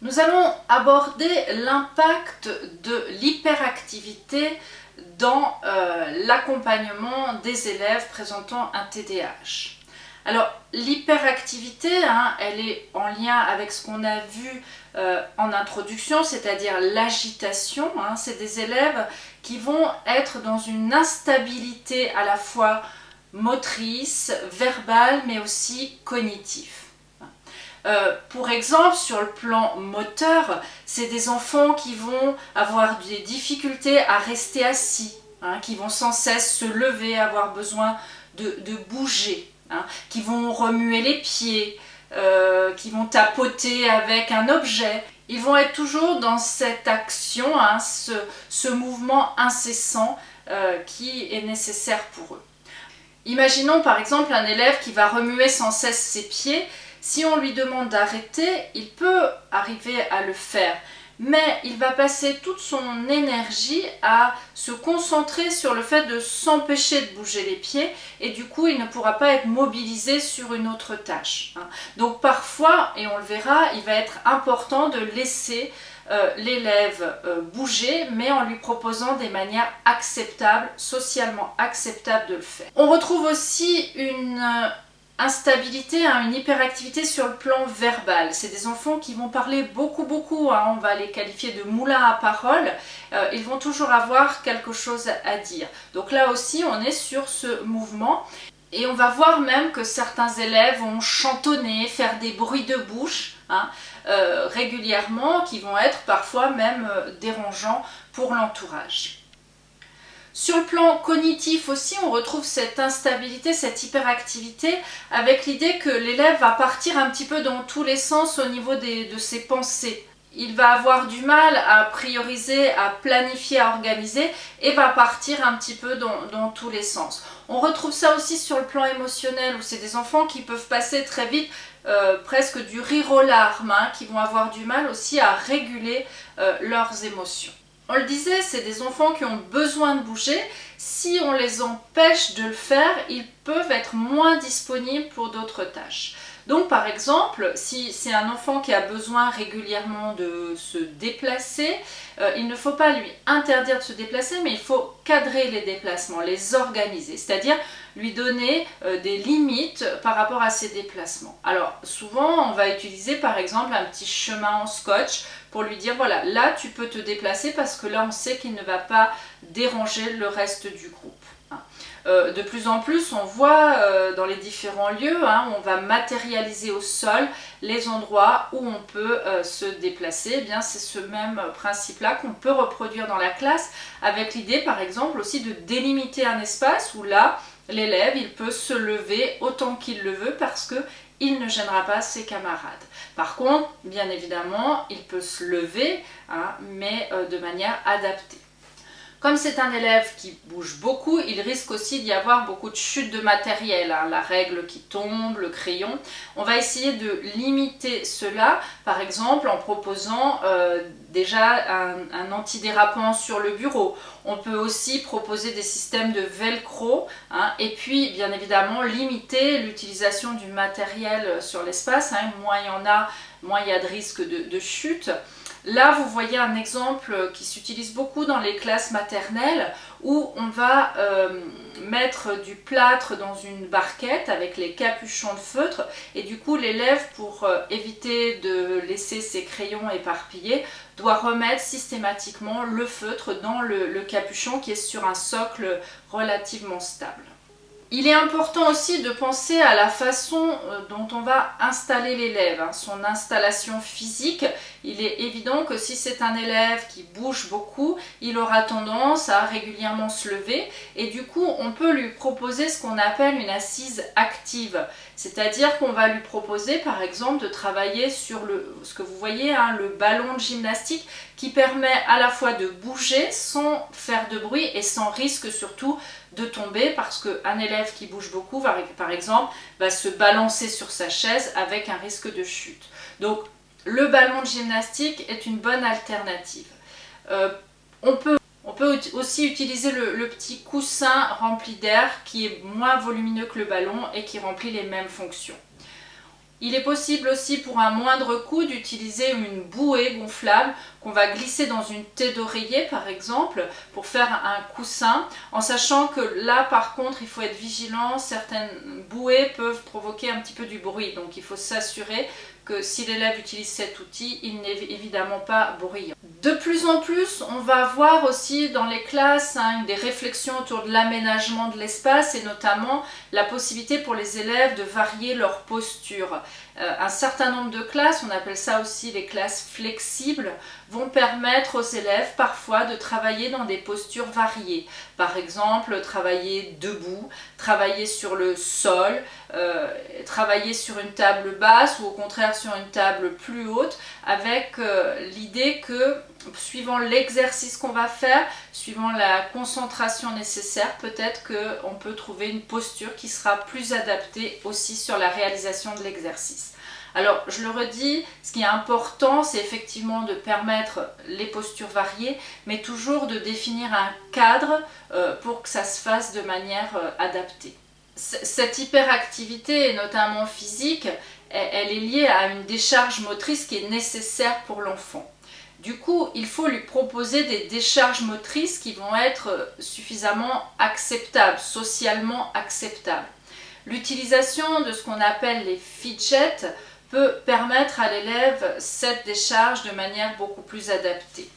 Nous allons aborder l'impact de l'hyperactivité dans euh, l'accompagnement des élèves présentant un TDAH. Alors l'hyperactivité, hein, elle est en lien avec ce qu'on a vu euh, en introduction, c'est-à-dire l'agitation. Hein. C'est des élèves qui vont être dans une instabilité à la fois motrice, verbale, mais aussi cognitive. Euh, pour exemple, sur le plan moteur, c'est des enfants qui vont avoir des difficultés à rester assis, hein, qui vont sans cesse se lever, avoir besoin de, bouger, hein, qui vont remuer les pieds, euh, qui vont tapoter avec un objet. Ils vont être toujours dans cette action, hein, ce, mouvement incessant euh, qui est nécessaire pour eux. Imaginons par exemple un élève qui va remuer sans cesse ses pieds si on lui demande d'arrêter, il peut arriver à le faire, mais il va passer toute son énergie à se concentrer sur le fait de s'empêcher de bouger les pieds et du coup il ne pourra pas être mobilisé sur une autre tâche. Hein. Donc parfois, et on le verra, il va être important de laisser euh, l'élève euh, bouger, mais en lui proposant des manières acceptables, socialement acceptables de le faire. On retrouve aussi une instabilité, hein, une hyperactivité sur le plan verbal. C'est des enfants qui vont parler beaucoup beaucoup, hein. on va les qualifier de moulins à parole, euh, ils vont toujours avoir quelque chose à dire. Donc là aussi on est sur ce mouvement et on va voir même que certains élèves vont chantonner, faire des bruits de bouche hein, euh, régulièrement qui vont être parfois même euh, dérangeants pour l'entourage. Sur le plan cognitif aussi, on retrouve cette instabilité, cette hyperactivité avec l'idée que l'élève va partir un petit peu dans tous les sens au niveau de ses pensées. Il va avoir du mal à prioriser, à planifier, à organiser et va partir un petit peu dans, tous les sens. On retrouve ça aussi sur le plan émotionnel où c'est des enfants qui peuvent passer très vite euh, presque du rire aux larmes, hein, qui vont avoir du mal aussi à réguler euh, leurs émotions. On le disait, c'est des enfants qui ont besoin de bouger. Si on les empêche de le faire, ils peuvent être moins disponibles pour d'autres tâches. Donc par exemple, si c'est un enfant qui a besoin régulièrement de se déplacer, euh, il ne faut pas lui interdire de se déplacer, mais il faut cadrer les déplacements, les organiser, c'est-à-dire lui donner euh, des limites par rapport à ses déplacements. Alors souvent, on va utiliser par exemple un petit chemin en scotch pour lui dire voilà, là tu peux te déplacer parce que là on sait qu'il ne va pas déranger le reste du groupe. Euh, de plus en plus, on voit euh, dans les différents lieux, hein, on va matérialiser au sol les endroits où on peut euh, se déplacer. Eh bien, c'est ce même principe-là qu'on peut reproduire dans la classe avec l'idée, par exemple, aussi de délimiter un espace où là, l'élève, il peut se lever autant qu'il le veut parce que il ne gênera pas ses camarades. Par contre, bien évidemment, il peut se lever, hein, mais de manière adaptée. Comme c'est un élève qui bouge beaucoup, il risque aussi d'y avoir beaucoup de chutes de matériel, hein. la règle qui tombe, le crayon. On va essayer de limiter cela, par exemple en proposant euh, déjà un, antidérapant sur le bureau. On peut aussi proposer des systèmes de velcro hein. et puis bien évidemment limiter l'utilisation du matériel sur l'espace. Hein. Moins il y en a, moins il y a de risque de chute. Là, vous voyez un exemple qui s'utilise beaucoup dans les classes maternelles où on va euh, mettre du plâtre dans une barquette avec les capuchons de feutre et du coup l'élève pour euh, éviter de laisser ses crayons éparpillés doit remettre systématiquement le feutre dans le capuchon qui est sur un socle relativement stable. Il est important aussi de penser à la façon euh, dont on va installer l'élève, hein, son installation physique. Il est évident que si c'est un élève qui bouge beaucoup, il aura tendance à régulièrement se lever et du coup on peut lui proposer ce qu'on appelle une assise active. C'est-à-dire qu'on va lui proposer par exemple de travailler sur le, ce que vous voyez, hein, le ballon de gymnastique qui permet à la fois de bouger sans faire de bruit et sans risque surtout de tomber parce qu'un élève qui bouge beaucoup, va, par exemple, va se balancer sur sa chaise avec un risque de chute. Donc le ballon de gymnastique est une bonne alternative. Euh, on, peut, on, peut, aussi utiliser le, petit coussin rempli d'air qui est moins volumineux que le ballon et qui remplit les mêmes fonctions. Il est possible aussi pour un moindre coût d'utiliser une bouée gonflable qu'on va glisser dans une tête d'oreiller par exemple pour faire un coussin en sachant que là par contre il faut être vigilant, certaines bouées peuvent provoquer un petit peu du bruit donc il faut s'assurer que si l'élève utilise cet outil, il n'est évidemment pas bruyant. De plus en plus, on va voir aussi dans les classes hein, des réflexions autour de l'aménagement de l'espace et notamment la possibilité pour les élèves de varier leur posture. Euh, un certain nombre de classes, on appelle ça aussi les classes flexibles, vont permettre aux élèves parfois de travailler dans des postures variées. Par exemple, travailler debout, travailler sur le sol, euh, travailler sur une table basse ou au contraire sur une table plus haute avec euh, l'idée que suivant l'exercice qu'on va faire, suivant la concentration nécessaire, peut-être qu'on peut trouver une posture qui sera plus adaptée aussi sur la réalisation de l'exercice. Alors, je le redis, ce qui est important, c'est effectivement de permettre les postures variées, mais toujours de définir un cadre euh, pour que ça se fasse de manière euh, adaptée. cette hyperactivité, notamment physique, elle est liée à une décharge motrice qui est nécessaire pour l'enfant. Du coup, il faut lui proposer des décharges motrices qui vont être suffisamment acceptables, socialement acceptables. L'utilisation de ce qu'on appelle les fidgets peut permettre à l'élève cette décharge de manière beaucoup plus adaptée.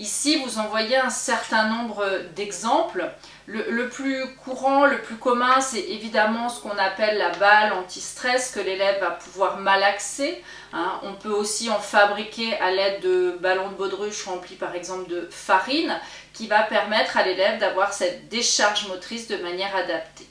Ici, vous en voyez un certain nombre d'exemples. Le, plus courant, le plus commun, c'est évidemment ce qu'on appelle la balle anti-stress que l'élève va pouvoir malaxer. Hein. On peut aussi en fabriquer à l'aide de ballons de baudruche remplis par exemple de farine qui va permettre à l'élève d'avoir cette décharge motrice de manière adaptée.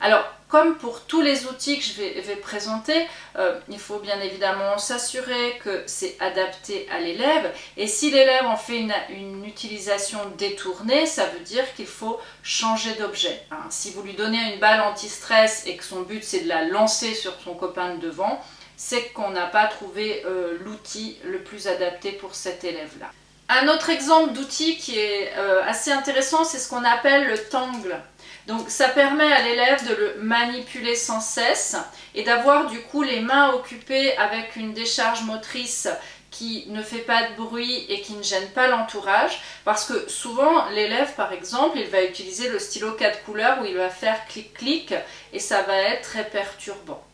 Alors, comme pour tous les outils que je vais, présenter, euh, il faut bien évidemment s'assurer que c'est adapté à l'élève. Et si l'élève en fait une, utilisation détournée, ça veut dire qu'il faut changer d'objet. Hein. Si vous lui donnez une balle anti-stress et que son but c'est de la lancer sur son copain de devant, c'est qu'on n'a pas trouvé euh, l'outil le plus adapté pour cet élève-là. Un autre exemple d'outil qui est euh, assez intéressant, c'est ce qu'on appelle le tangle. Donc ça permet à l'élève de le manipuler sans cesse et d'avoir du coup les mains occupées avec une décharge motrice qui ne fait pas de bruit et qui ne gêne pas l'entourage parce que souvent l'élève par exemple il va utiliser le stylo 4 couleurs où il va faire clic-clic et ça va être très perturbant.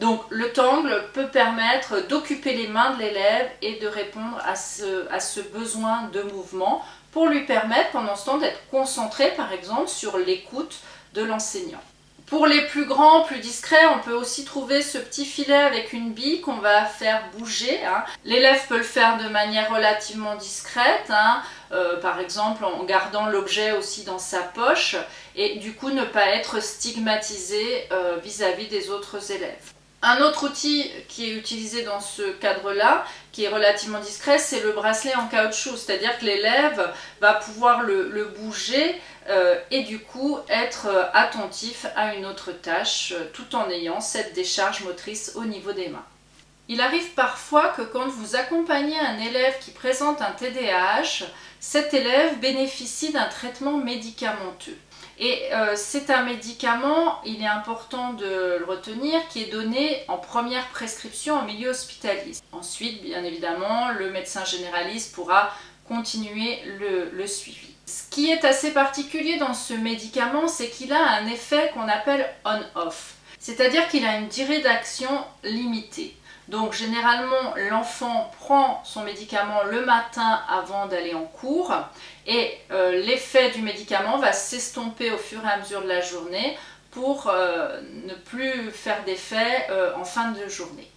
Donc le tangle peut permettre d'occuper les mains de l'élève et de répondre à ce, à ce besoin de mouvement pour lui permettre pendant ce temps d'être concentré par exemple sur l'écoute de l'enseignant. Pour les plus grands, plus discrets, on peut aussi trouver ce petit filet avec une bille qu'on va faire bouger. Hein. L'élève peut le faire de manière relativement discrète, hein. euh, par exemple en gardant l'objet aussi dans sa poche et du coup ne pas être stigmatisé vis à -vis des autres élèves. Un autre outil qui est utilisé dans ce cadre-là, qui est relativement discret, c'est le bracelet en caoutchouc, c'est-à-dire que l'élève va pouvoir le, bouger euh, et du coup être euh, attentif à une autre tâche euh, tout en ayant cette décharge motrice au niveau des mains. Il arrive parfois que quand vous accompagnez un élève qui présente un TDAH, cet élève bénéficie d'un traitement médicamenteux. Et euh, c'est un médicament, il est important de le retenir, qui est donné en première prescription en milieu hospitalier. Ensuite, bien évidemment, le médecin généraliste pourra continuer le suivi. Ce qui est assez particulier dans ce médicament, c'est qu'il a un effet qu'on appelle on-off. C'est-à-dire qu'il a une durée d'action limitée. Donc généralement, l'enfant prend son médicament le matin avant d'aller en cours et euh, l'effet du médicament va s'estomper au fur et à mesure de la journée pour euh, ne plus faire d'effet euh, en fin de journée.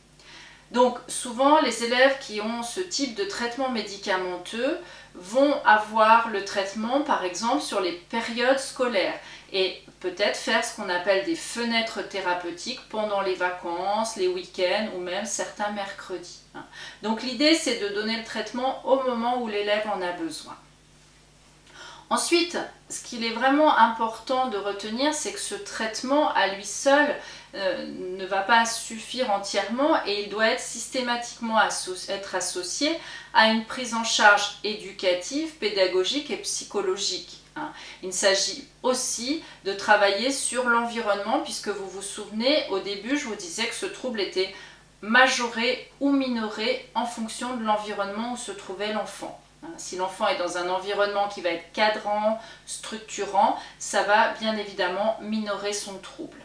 Donc souvent, les élèves qui ont ce type de traitement médicamenteux vont avoir le traitement par exemple sur les périodes scolaires et peut-être faire ce qu'on appelle des fenêtres thérapeutiques pendant les vacances, les week-ends ou même certains mercredis. Hein. Donc l'idée c'est de donner le traitement au moment où l'élève en a besoin. Ensuite, ce qu'il est vraiment important de retenir, c'est que ce traitement à lui seul euh, ne va pas suffire entièrement et il doit être systématiquement être associé à une prise en charge éducative, pédagogique et psychologique. Hein. Il s'agit aussi de travailler sur l'environnement puisque vous vous souvenez, au début je vous disais que ce trouble était majoré ou minoré en fonction de l'environnement où se trouvait l'enfant. Hein. Si l'enfant est dans un environnement qui va être cadrant, structurant, ça va bien évidemment minorer son trouble.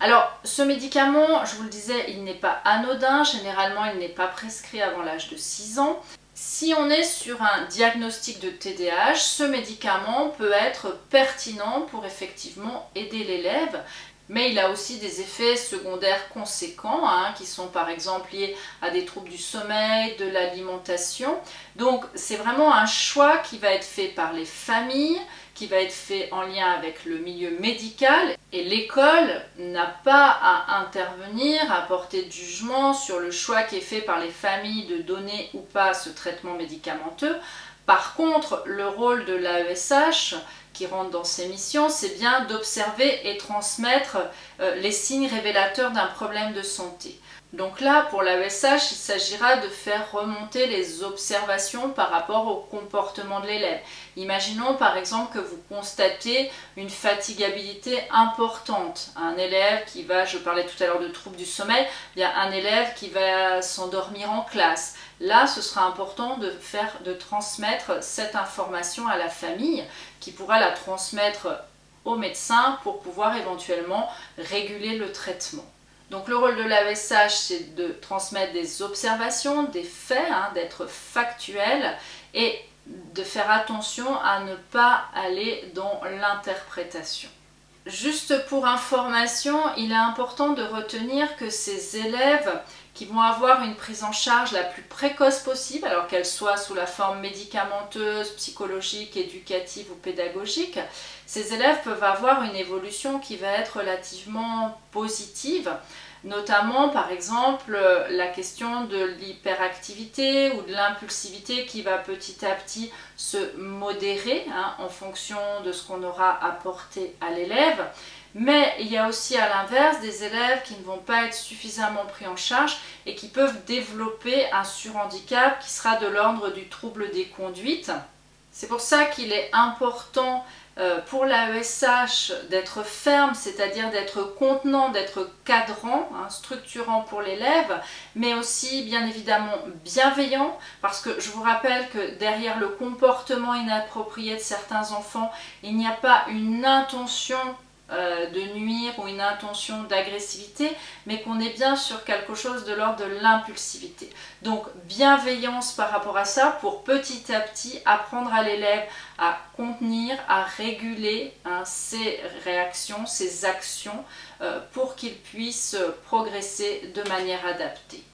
Alors, ce médicament, je vous le disais, il n'est pas anodin. Généralement, il n'est pas prescrit avant l'âge de 6 ans. Si on est sur un diagnostic de TDAH, ce médicament peut être pertinent pour effectivement aider l'élève, mais il a aussi des effets secondaires conséquents hein, qui sont par exemple liés à des troubles du sommeil, de l'alimentation. Donc c'est vraiment un choix qui va être fait par les familles, va être fait en lien avec le milieu médical et l'école n'a pas à intervenir, à porter de jugement sur le choix qui est fait par les familles de donner ou pas ce traitement médicamenteux. Par contre, le rôle de l'AESH qui rentre dans ces missions, c'est bien d'observer et transmettre euh, les signes révélateurs d'un problème de santé. Donc là, pour l'AESH, il s'agira de faire remonter les observations par rapport au comportement de l'élève. Imaginons par exemple que vous constatez une fatigabilité importante. Un élève qui va, je parlais tout à l'heure de troubles du sommeil, il y a un élève qui va s'endormir en classe. Là, ce sera important de, faire, de transmettre cette information à la famille qui pourra la transmettre au médecin pour pouvoir éventuellement réguler le traitement. Donc le rôle de l'AESH, c'est de transmettre des observations, des faits, hein, d'être factuel et de faire attention à ne pas aller dans l'interprétation. Juste pour information, il est important de retenir que ces élèves qui vont avoir une prise en charge la plus précoce possible, alors qu'elle soit sous la forme médicamenteuse, psychologique, éducative ou pédagogique, ces élèves peuvent avoir une évolution qui va être relativement positive notamment par exemple la question de l'hyperactivité ou de l'impulsivité qui va petit à petit se modérer hein, en fonction de ce qu'on aura apporté à l'élève. Mais il y a aussi à l'inverse des élèves qui ne vont pas être suffisamment pris en charge et qui peuvent développer un surhandicap qui sera de l'ordre du trouble des conduites. C'est pour ça qu'il est important euh, pour l'AESH d'être ferme, c'est-à-dire d'être contenant, d'être cadrant, hein, structurant pour l'élève, mais aussi bien évidemment bienveillant, parce que je vous rappelle que derrière le comportement inapproprié de certains enfants, il n'y a pas une intention euh, de nuire ou une intention d'agressivité, mais qu'on est bien sur quelque chose de l'ordre de l'impulsivité. Donc bienveillance par rapport à ça pour petit à petit apprendre à l'élève à contenir, à réguler hein, ses réactions, ses actions euh, pour qu'il puisse progresser de manière adaptée.